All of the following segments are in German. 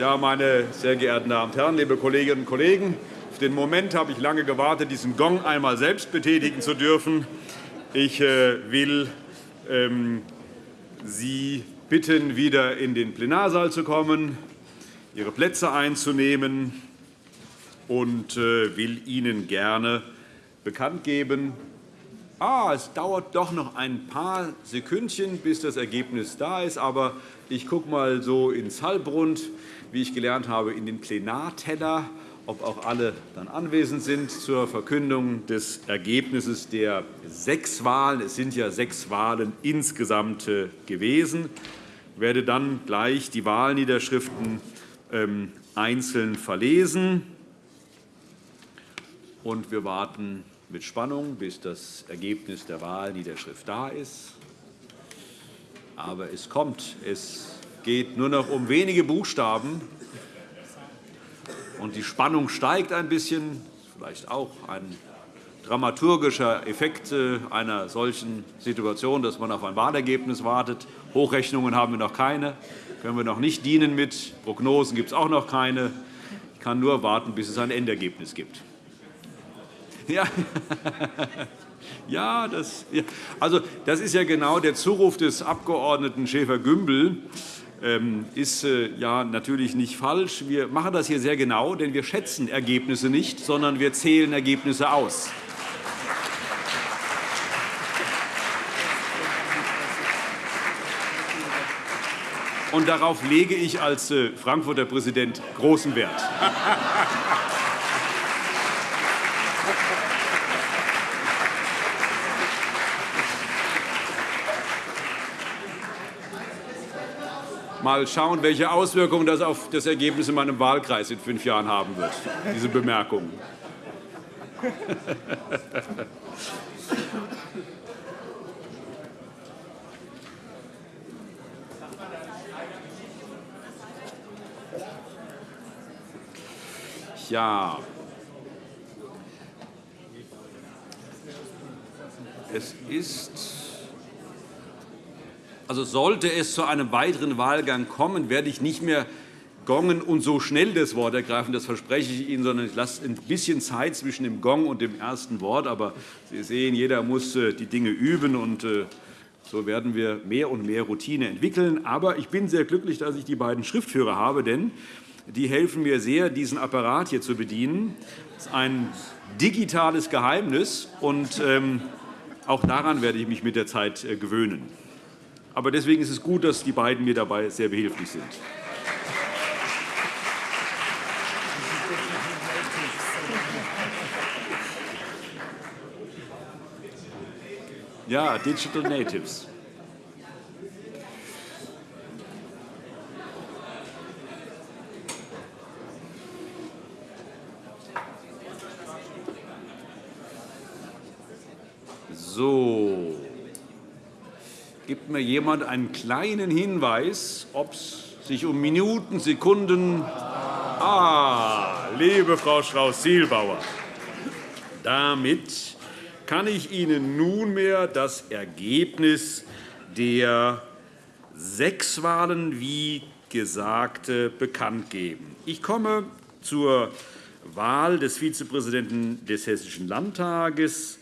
Ja, meine sehr geehrten Damen und Herren, liebe Kolleginnen und Kollegen! Auf den Moment habe ich lange gewartet, diesen Gong einmal selbst betätigen zu dürfen. Ich äh, will ähm, Sie bitten, wieder in den Plenarsaal zu kommen, Ihre Plätze einzunehmen und äh, will Ihnen gerne bekannt geben, ah, es dauert doch noch ein paar Sekündchen, bis das Ergebnis da ist. Aber ich gucke mal so ins Halbrund, wie ich gelernt habe, in den Plenarteller, ob auch alle dann anwesend sind zur Verkündung des Ergebnisses der sechs Wahlen. Es sind ja sechs Wahlen insgesamt äh, gewesen. Ich werde dann gleich die Wahlniederschriften ähm, einzeln verlesen. Und wir warten mit Spannung, bis das Ergebnis der Wahlniederschrift da ist. Aber es kommt. Es geht nur noch um wenige Buchstaben. Und die Spannung steigt ein bisschen. Vielleicht auch ein dramaturgischer Effekt äh, einer solchen Situation, dass man auf ein Wahlergebnis wartet. Hochrechnungen haben wir noch keine, können wir noch nicht dienen mit. Prognosen gibt es auch noch keine. Ich kann nur warten, bis es ein Endergebnis gibt. Ja. Ja, das, ja, also, das ist ja genau der Zuruf des Abg. Schäfer-Gümbel. Ähm, ist äh, ja natürlich nicht falsch. Wir machen das hier sehr genau, denn wir schätzen Ergebnisse nicht, sondern wir zählen Ergebnisse aus. Und darauf lege ich als äh, Frankfurter Präsident großen Wert. Mal schauen, welche Auswirkungen das auf das Ergebnis in meinem Wahlkreis in fünf Jahren haben wird, diese Bemerkung. Ja. Es ist also sollte es zu einem weiteren Wahlgang kommen, werde ich nicht mehr gongen und so schnell das Wort ergreifen, das verspreche ich Ihnen, sondern ich lasse ein bisschen Zeit zwischen dem Gong und dem ersten Wort. Aber Sie sehen, jeder muss äh, die Dinge üben, und äh, so werden wir mehr und mehr Routine entwickeln. Aber ich bin sehr glücklich, dass ich die beiden Schriftführer habe, denn die helfen mir sehr, diesen Apparat hier zu bedienen. Das ist ein digitales Geheimnis, und ähm, auch daran werde ich mich mit der Zeit äh, gewöhnen. Aber deswegen ist es gut, dass die beiden mir dabei sehr behilflich sind. Ja, Digital Natives. So. Gibt mir jemand einen kleinen Hinweis, ob es sich um Minuten, Sekunden... Ah, liebe Frau Strauß-Zielbauer, damit kann ich Ihnen nunmehr das Ergebnis der sechs Wahlen, wie gesagt, bekannt geben. Ich komme zur Wahl des Vizepräsidenten des Hessischen Landtages.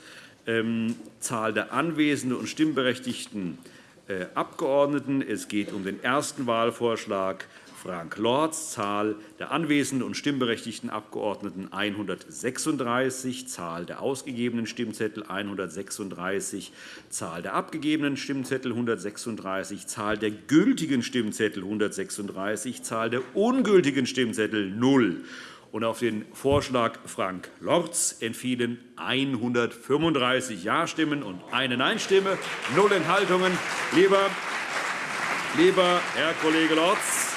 Ähm, Zahl der anwesenden und Stimmberechtigten Abgeordneten. Es geht um den ersten Wahlvorschlag Frank Lorz, Zahl der anwesenden und stimmberechtigten Abgeordneten 136, Zahl der ausgegebenen Stimmzettel 136, Zahl der abgegebenen Stimmzettel 136, Zahl der gültigen Stimmzettel 136, Zahl der ungültigen Stimmzettel 0. Und auf den Vorschlag Frank Lorz entfielen 135 Ja-Stimmen und eine Nein-Stimme, null Enthaltungen. Lieber, lieber Herr Kollege Lorz,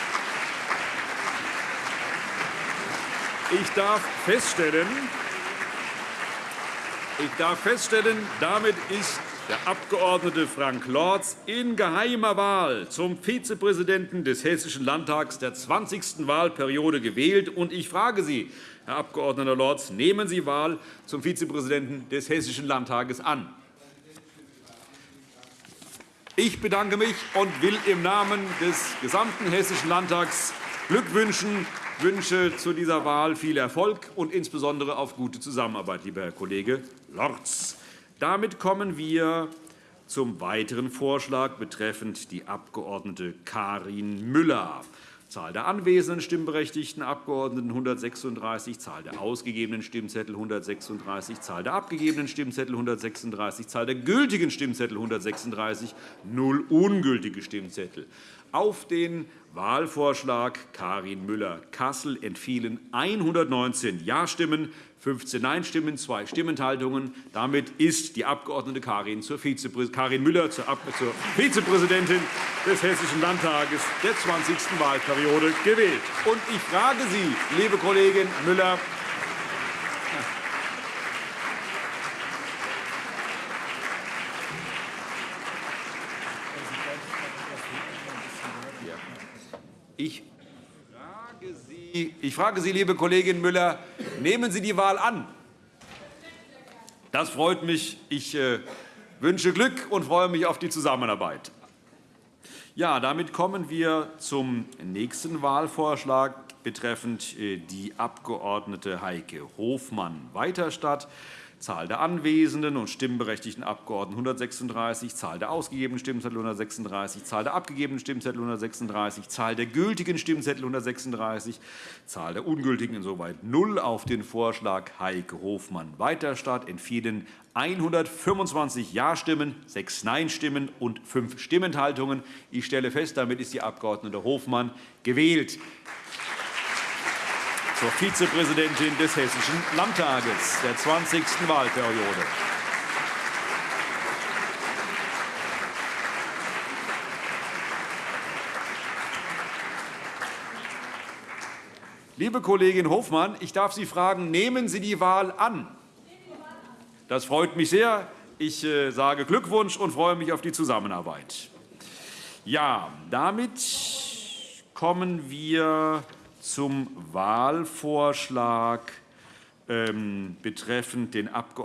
ich darf feststellen, ich darf feststellen, damit ist der Abg. Frank Lorz in geheimer Wahl zum Vizepräsidenten des Hessischen Landtags der 20. Wahlperiode gewählt. Und ich frage Sie, Herr Abg. Lorz, nehmen Sie Wahl zum Vizepräsidenten des Hessischen Landtages an? Ich bedanke mich und will im Namen des gesamten Hessischen Landtags Glückwünschen, wünsche zu dieser Wahl viel Erfolg und insbesondere auf gute Zusammenarbeit, lieber Herr Kollege Lorz. Damit kommen wir zum weiteren Vorschlag betreffend die Abg. Karin Müller. Zahl der anwesenden stimmberechtigten Abgeordneten 136, Zahl der ausgegebenen Stimmzettel 136, Zahl der abgegebenen Stimmzettel 136, Zahl der gültigen Stimmzettel 136, null ungültige Stimmzettel. Auf den Wahlvorschlag Karin Müller-Kassel entfielen 119 Ja-Stimmen, 15 Nein-Stimmen, zwei Stimmenthaltungen. Damit ist die Abg. Karin, Karin Müller zur Vizepräsidentin des Hessischen Landtages der 20. Wahlperiode gewählt. Und ich frage Sie, liebe Kollegin Müller, Ich frage, Sie, ich frage Sie, liebe Kollegin Müller, nehmen Sie die Wahl an? Das freut mich. Ich äh, wünsche Glück und freue mich auf die Zusammenarbeit. Ja, damit kommen wir zum nächsten Wahlvorschlag betreffend äh, die Abg. Heike Hofmann-Weiterstadt. Zahl der anwesenden und stimmberechtigten Abgeordneten 136, Zahl der ausgegebenen Stimmzettel 136, Zahl der abgegebenen Stimmzettel 136, Zahl der gültigen Stimmzettel 136, Zahl der ungültigen insoweit 0 auf den Vorschlag Heike Hofmann-Weiterstadt entfielen 125 Ja-Stimmen, 6 Nein-Stimmen und 5 Stimmenthaltungen. Ich stelle fest, damit ist die Abg. Hofmann gewählt zur Vizepräsidentin des Hessischen Landtages der 20. Wahlperiode. Liebe Kollegin Hofmann, ich darf Sie fragen, nehmen Sie die Wahl an? Das freut mich sehr. Ich äh, sage Glückwunsch und freue mich auf die Zusammenarbeit. Ja, damit kommen wir zum Wahlvorschlag ähm, betreffend den Abg.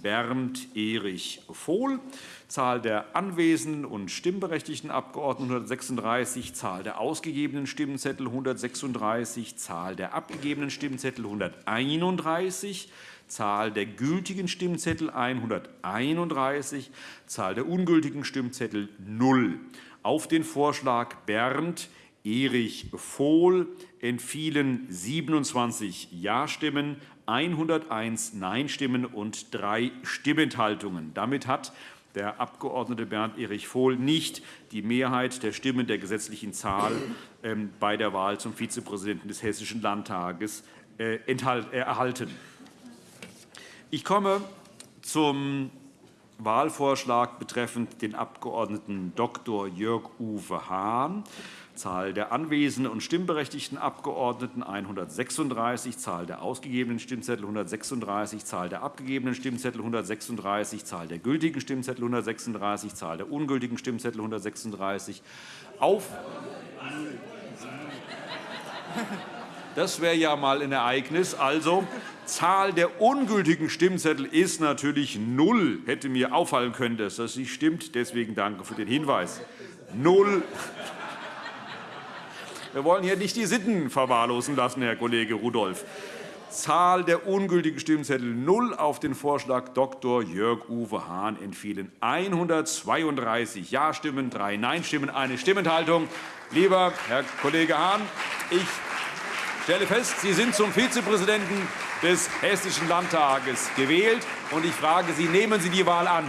Bernd Erich Vohl. Zahl der anwesenden und stimmberechtigten Abgeordneten 136, Zahl der ausgegebenen Stimmzettel 136, Zahl der abgegebenen Stimmzettel 131, Zahl der gültigen Stimmzettel 131, Zahl der ungültigen Stimmzettel 0. Auf den Vorschlag Berndt Erich Vohl entfielen 27 Ja-Stimmen, 101 Nein-Stimmen und drei Stimmenthaltungen. Damit hat der Abg. Bernd Erich Vohl nicht die Mehrheit der Stimmen der gesetzlichen Zahl ähm, bei der Wahl zum Vizepräsidenten des Hessischen Landtages äh, erhalten. Ich komme zum Wahlvorschlag betreffend den Abg. Dr. Jörg-Uwe Hahn. Zahl der anwesenden und stimmberechtigten Abgeordneten 136, Zahl der ausgegebenen Stimmzettel 136, Zahl der abgegebenen Stimmzettel 136, Zahl der gültigen Stimmzettel 136, Zahl der ungültigen Stimmzettel 136. Auf das wäre ja mal ein Ereignis. Also, Zahl der ungültigen Stimmzettel ist natürlich null. Hätte mir auffallen können, dass das nicht stimmt. Deswegen danke für den Hinweis. Null. Wir wollen hier nicht die Sitten verwahrlosen lassen, Herr Kollege Rudolph. Zahl der ungültigen Stimmzettel 0 auf den Vorschlag Dr. Jörg-Uwe Hahn entfielen 132 Ja-Stimmen, drei Nein-Stimmen, eine Stimmenthaltung. Lieber Herr Kollege Hahn, ich stelle fest, Sie sind zum Vizepräsidenten des Hessischen Landtages gewählt. und Ich frage Sie, nehmen Sie die Wahl an?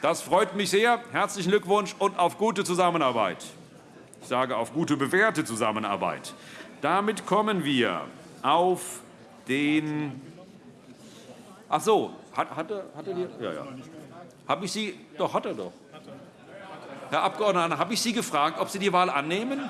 Das freut mich sehr. Herzlichen Glückwunsch und auf gute Zusammenarbeit. Ich sage auf gute, bewährte Zusammenarbeit. Damit kommen wir auf den. Ach so, hat, hat, er, hat er die? Ja, ja. Habe ich Sie? Doch, hat er doch. Herr Abgeordneter, habe ich Sie gefragt, ob Sie die Wahl annehmen?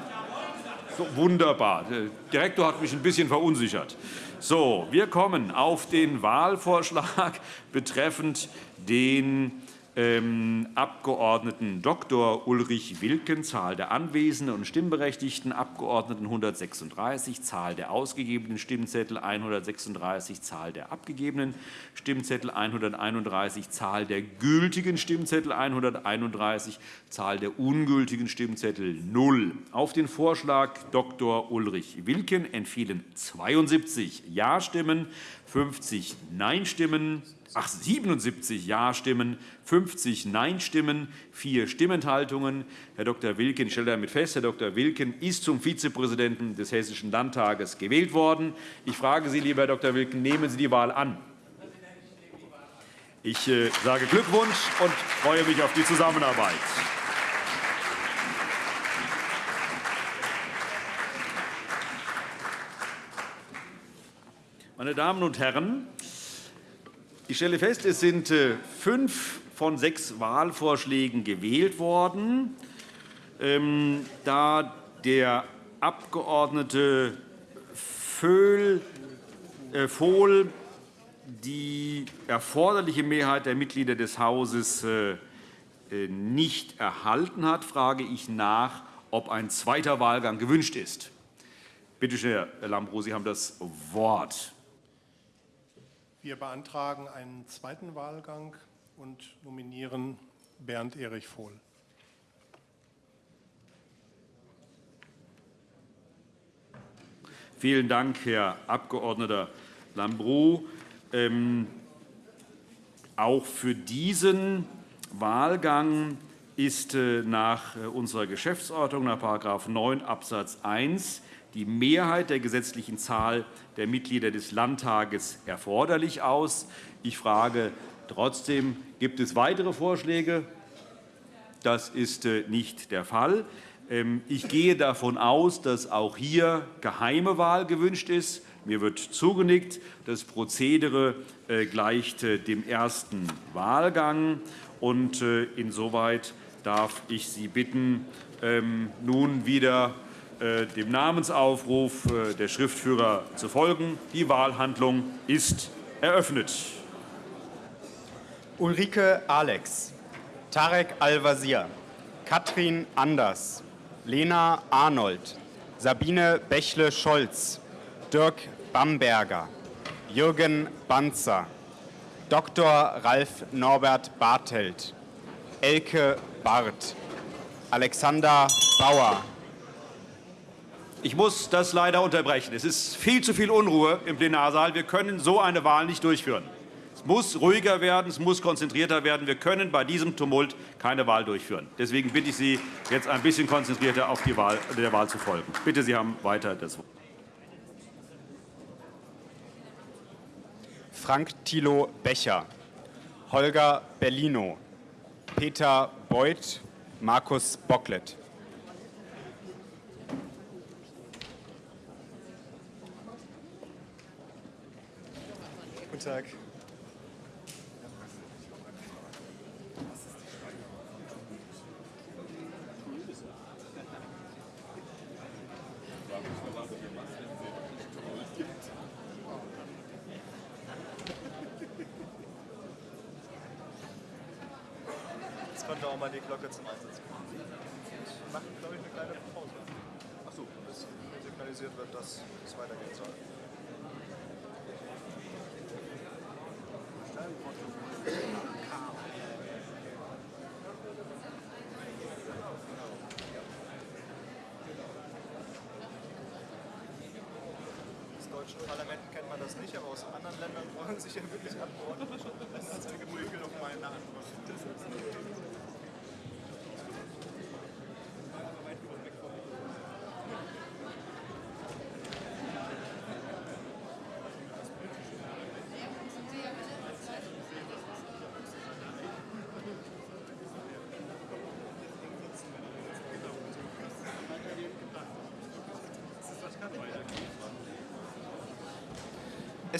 So, wunderbar. Der Direktor hat mich ein bisschen verunsichert. So, wir kommen auf den Wahlvorschlag betreffend den Abgeordneten Dr. Ulrich Wilken, Zahl der anwesenden und stimmberechtigten Abgeordneten 136, Zahl der ausgegebenen Stimmzettel 136, Zahl der abgegebenen Stimmzettel 131, Zahl der gültigen Stimmzettel 131, Zahl der ungültigen Stimmzettel 0. Auf den Vorschlag Dr. Ulrich Wilken entfielen 72 Ja-Stimmen, 50 Nein-Stimmen, ach, 77 Ja-Stimmen, 50 Nein-Stimmen, vier Stimmenthaltungen. Herr Dr. Wilken, ich stelle damit fest, Herr Dr. Wilken ist zum Vizepräsidenten des Hessischen Landtages gewählt worden. Ich frage Sie, lieber Herr Dr. Wilken, nehmen Sie die Wahl an? Ich äh, sage Glückwunsch und freue mich auf die Zusammenarbeit. Meine Damen und Herren, ich stelle fest, es sind äh, fünf von sechs Wahlvorschlägen gewählt worden. Ähm, da der Abgeordnete Vohl äh, die erforderliche Mehrheit der Mitglieder des Hauses äh, nicht erhalten hat, frage ich nach, ob ein zweiter Wahlgang gewünscht ist. Bitte schön, Herr Lambrou, Sie haben das Wort. Wir beantragen einen zweiten Wahlgang und nominieren Bernd Erich Vohl. Vielen Dank, Herr Abg. Lambrou. Ähm, auch für diesen Wahlgang ist äh, nach äh, unserer Geschäftsordnung, nach § 9 Abs. 1, die Mehrheit der gesetzlichen Zahl der Mitglieder des Landtages erforderlich aus. Ich frage trotzdem, gibt es weitere Vorschläge? Das ist äh, nicht der Fall. Ähm, ich gehe davon aus, dass auch hier geheime Wahl gewünscht ist. Mir wird zugenickt. Das Prozedere äh, gleicht äh, dem ersten Wahlgang. Und insoweit darf ich Sie bitten, ähm, nun wieder dem Namensaufruf äh, der Schriftführer zu folgen. Die Wahlhandlung ist eröffnet. Ulrike Alex, Tarek Al-Wazir, Katrin Anders, Lena Arnold, Sabine Bächle-Scholz, Dirk Bamberger, Jürgen Banzer, Dr. Ralf Norbert Bartelt, Elke Barth, Alexander Bauer, ich muss das leider unterbrechen. Es ist viel zu viel Unruhe im Plenarsaal. Wir können so eine Wahl nicht durchführen. Es muss ruhiger werden, es muss konzentrierter werden. Wir können bei diesem Tumult keine Wahl durchführen. Deswegen bitte ich Sie, jetzt ein bisschen konzentrierter auf die Wahl, der Wahl zu folgen. Bitte, Sie haben weiter das Wort. Frank Thilo Becher, Holger Bellino, Peter Beuth, Markus Bocklet. Tag. Deutschen Parlamenten kennt man das nicht, aber aus anderen Ländern freuen sich ja wirklich Abgeordnete. Das ist ein Gemügel auf meine Antwort.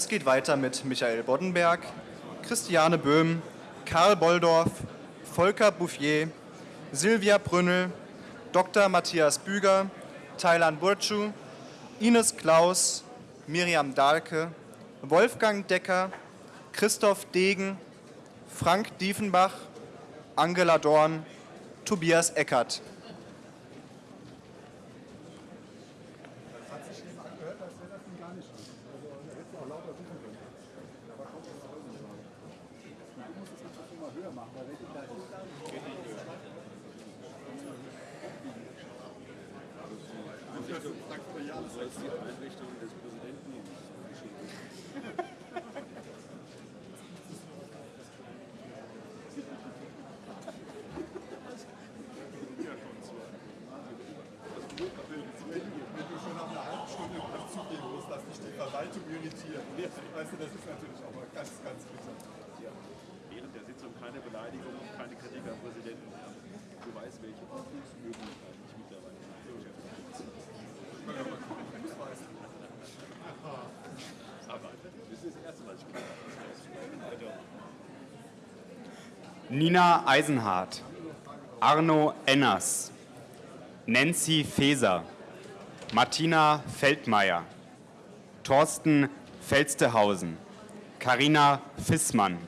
Es geht weiter mit Michael Boddenberg, Christiane Böhm, Karl Bolldorf, Volker Bouffier, Silvia Brünnel, Dr. Matthias Büger, Thailand Burcu, Ines Klaus, Miriam Dahlke, Wolfgang Decker, Christoph Degen, Frank Diefenbach, Angela Dorn, Tobias Eckert. Während der Sitzung keine Beleidigung und keine Kritik am Präsidenten. Du weißt, welche Prüfungsmöglichkeiten ich mittlerweile habe. Aber das ist das erste Mal, ich gehört habe. Nina Eisenhardt, Arno Enners, Nancy Feser, Martina Feldmeier, Thorsten Felstehausen, Karina Fissmann,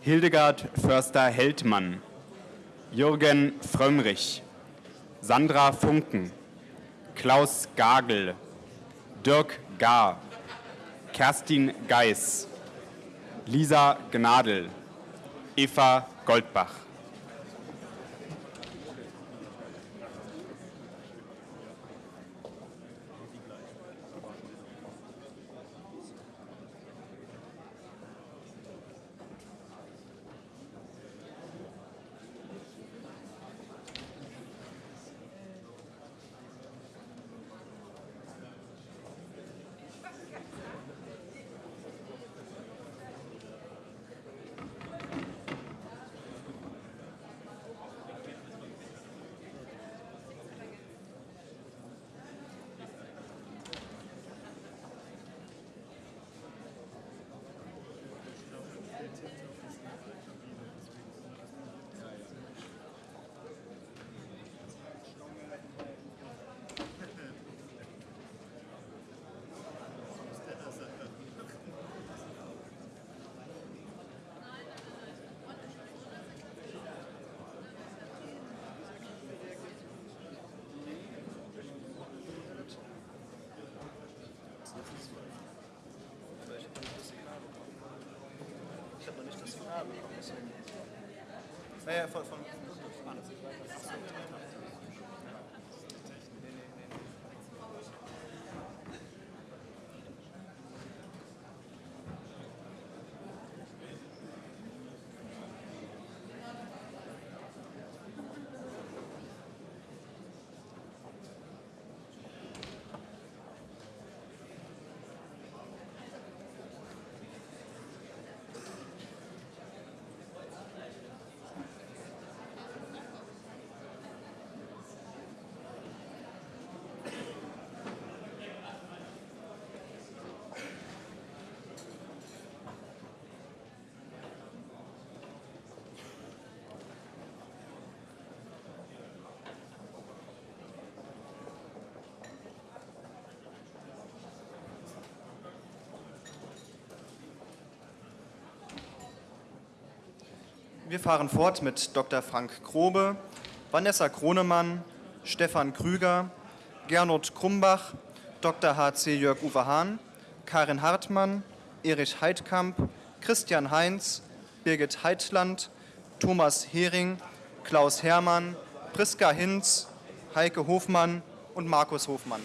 Hildegard Förster-Heldmann, Jürgen Frömmrich, Sandra Funken, Klaus Gagel, Dirk Gar, Kerstin Geis, Lisa Gnadl, Eva Goldbach. Ich habe noch nicht das Signal bekommen, deswegen. Naja, von, von Wir fahren fort mit Dr. Frank Grobe, Vanessa Kronemann, Stefan Krüger, Gernot Krumbach, Dr. H.C. Jörg-Uwe Hahn, Karin Hartmann, Erich Heidkamp, Christian Heinz, Birgit Heitland, Thomas Hering, Klaus Hermann, Priska Hinz, Heike Hofmann und Markus Hofmann.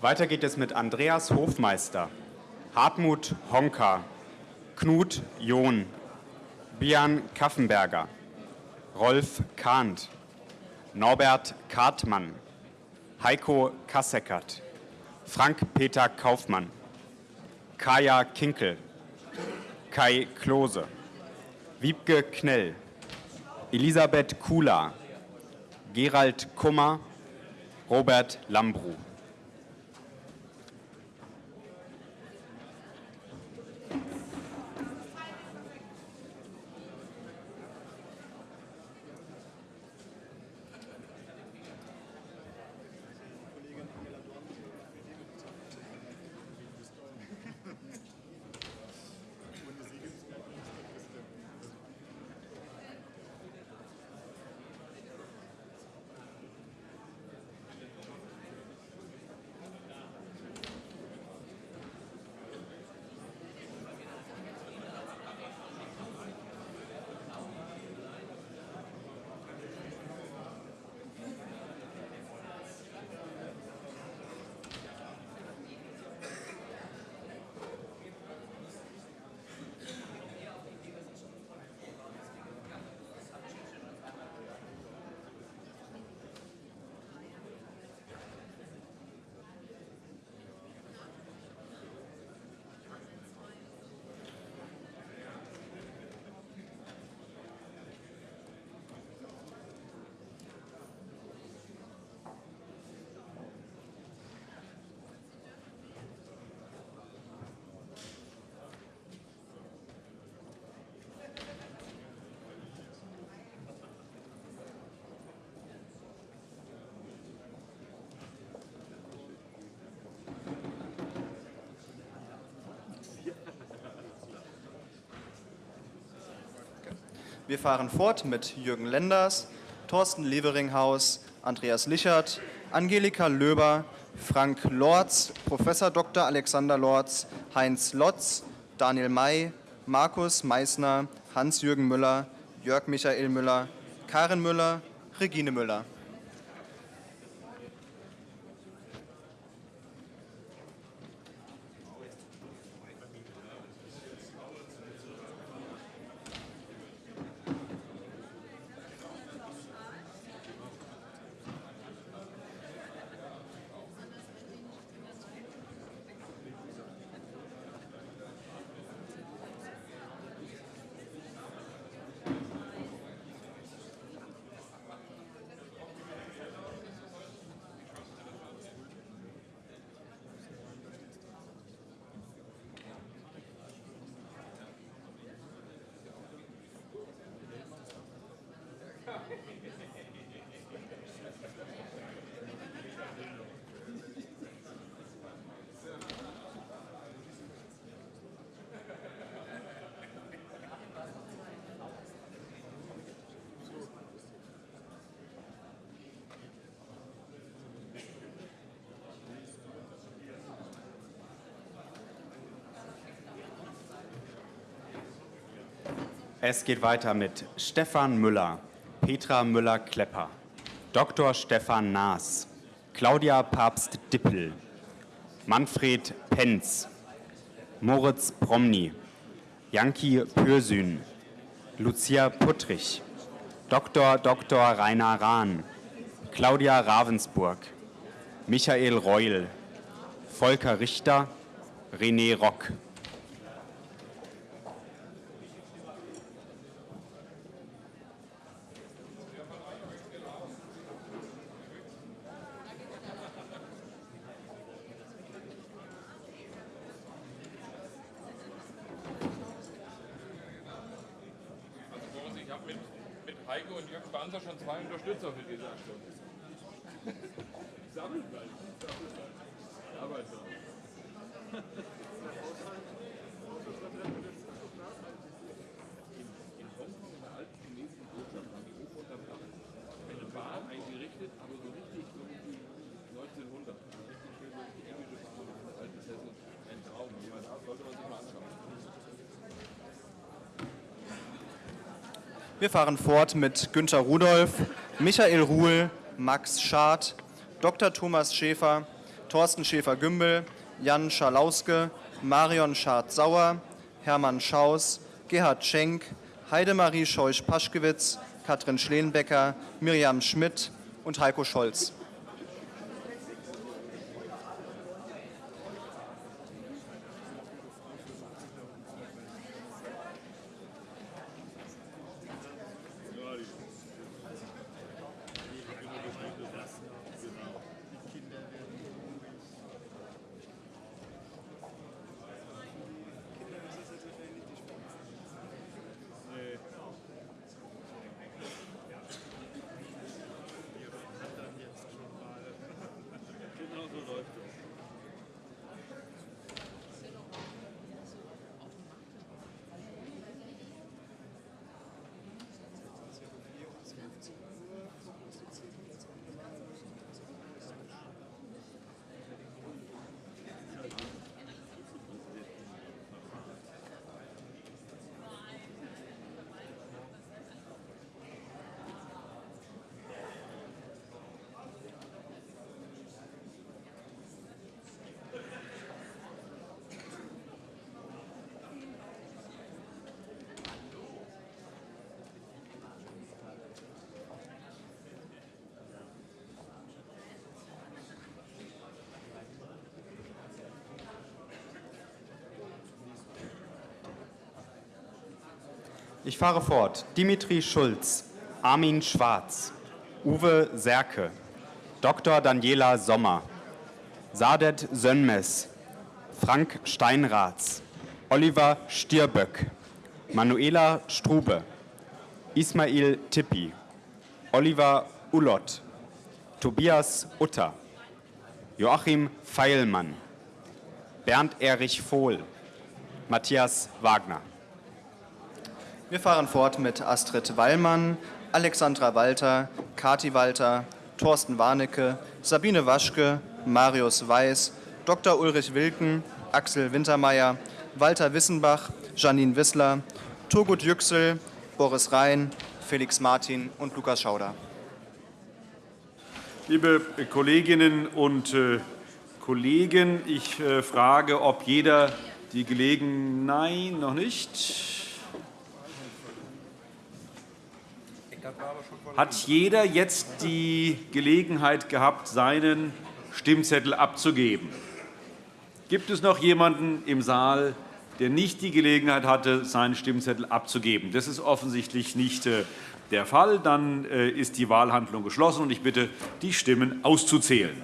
Weiter geht es mit Andreas Hofmeister, Hartmut Honka, Knut John, Bian Kaffenberger, Rolf Kahnt, Norbert Kartmann, Heiko Kasseckert, Frank-Peter Kaufmann, Kaya Kinkel, Kai Klose, Wiebke Knell, Elisabeth Kula, Gerald Kummer, Robert Lambru. Wir fahren fort mit Jürgen Lenders, Thorsten Leveringhaus, Andreas Lichert, Angelika Löber, Frank Lorz, Professor Dr. Alexander Lorz, Heinz Lotz, Daniel May, Markus Meissner, Hans-Jürgen Müller, Jörg Michael Müller, Karin Müller, Regine Müller. Es geht weiter mit Stefan Müller, Petra Müller-Klepper, Dr. Stefan Naas, Claudia Papst-Dippel, Manfred Penz, Moritz Promny, Janki Pürsün, Lucia Puttrich, Dr. Dr. Rainer Rahn, Claudia Ravensburg, Michael Reul, Volker Richter, René Rock. Wir fahren fort mit Günter Rudolph, Michael Ruhl, Max Schad, Dr. Thomas Schäfer, Thorsten Schäfer-Gümbel, Jan Schalauske, Marion Schad-Sauer, Hermann Schaus, Gerhard Schenk, Heidemarie Scheuch-Paschkewitz, Katrin Schleenbecker, Miriam Schmidt und Heiko Scholz. Ich fahre fort. Dimitri Schulz, Armin Schwarz, Uwe Serke, Dr. Daniela Sommer, Sadet Sönmes, Frank Steinratz, Oliver Stierböck, Manuela Strube, Ismail Tippi, Oliver Ulott, Tobias Utter, Joachim Feilmann, Bernd Erich Vohl, Matthias Wagner. Wir fahren fort mit Astrid Wallmann, Alexandra Walter, Kati Walter, Thorsten Warnecke, Sabine Waschke, Marius Weiß, Dr. Ulrich Wilken, Axel Wintermeyer, Walter Wissenbach, Janine Wissler, Turgut Yüksel, Boris Rhein, Felix Martin und Lukas Schauder. Liebe Kolleginnen und äh, Kollegen, ich äh, frage, ob jeder die Gelegenheit, nein, noch nicht, Hat jeder jetzt die Gelegenheit gehabt, seinen Stimmzettel abzugeben? Gibt es noch jemanden im Saal, der nicht die Gelegenheit hatte, seinen Stimmzettel abzugeben? Das ist offensichtlich nicht äh, der Fall. Dann äh, ist die Wahlhandlung geschlossen, und ich bitte, die Stimmen auszuzählen.